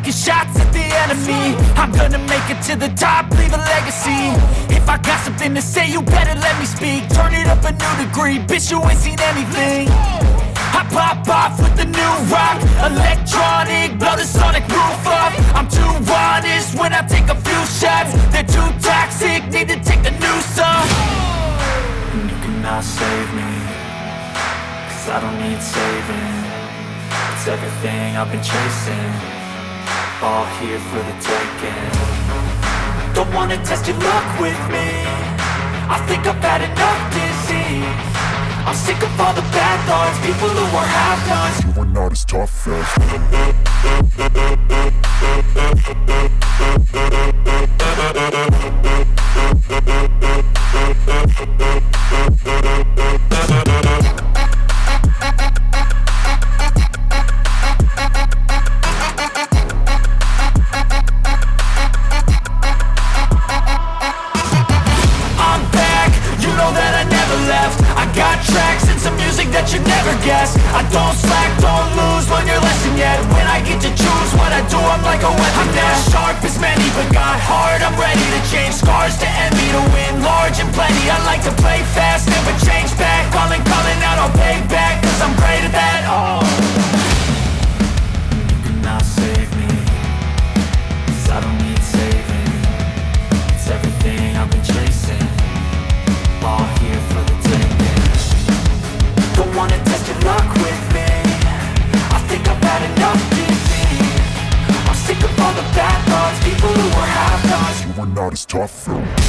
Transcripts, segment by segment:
taking shots at the enemy. I'm gonna make it to the top, leave a legacy. If I got something to say, you better let me speak. Turn it up a new degree, bitch, you ain't seen anything. I pop off with the new rock Electronic, blow the sonic roof up I'm too honest when I take a few shots. They're too toxic, need to take a new song And you cannot save me Cause I don't need saving. It's everything I've been chasing All here for the taking. Don't wanna test your luck with me. I think I've had enough disease. I'm sick of all the bad thoughts People who are half-nots You are not as tough as that you never guess. I don't slack, don't lose, learn your lesson yet. When I get to choose what I do, I'm like a weapon I'm not sharp as many, but got hard, I'm ready to change scars to envy To win large and plenty. I like to play fast, never change back. Calling, calling out, I'll pay back Cause I'm great at that, oh tough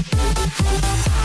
We'll be right back.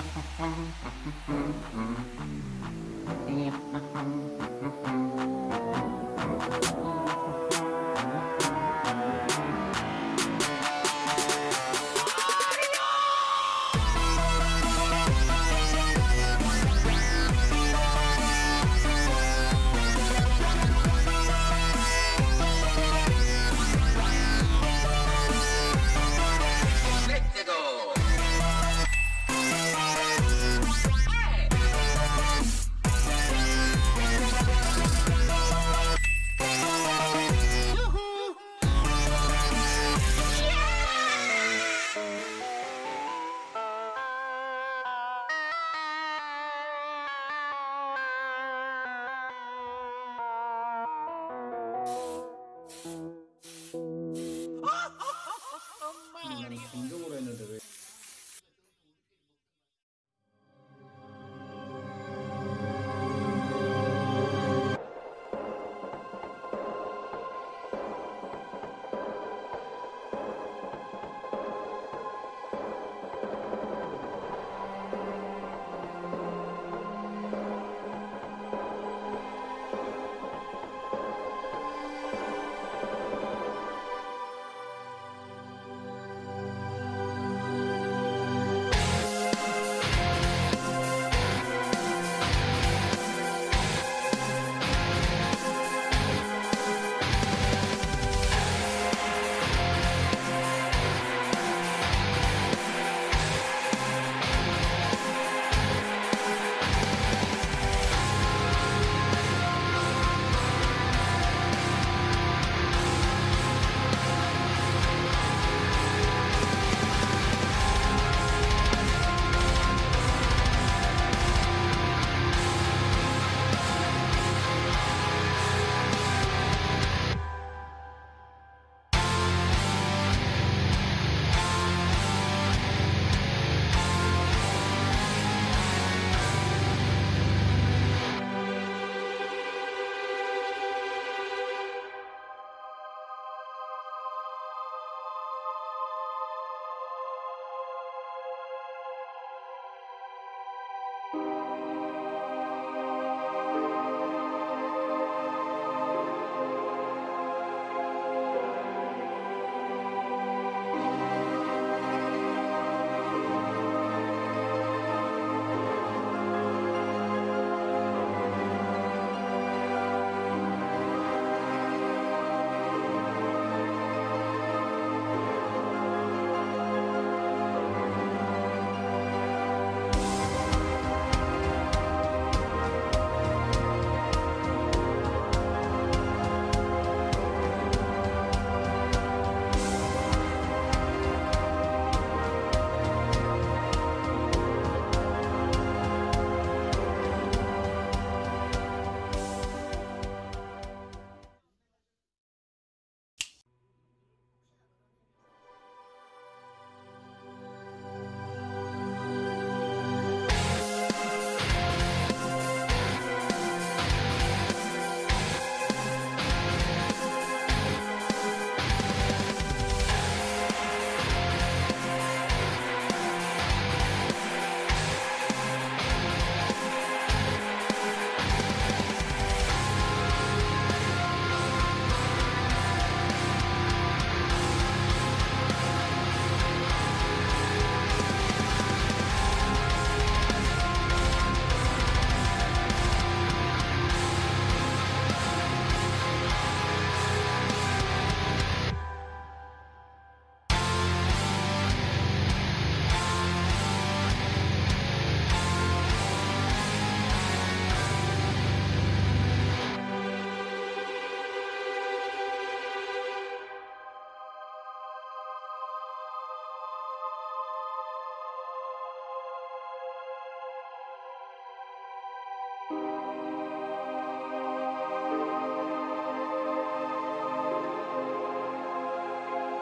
Thank you.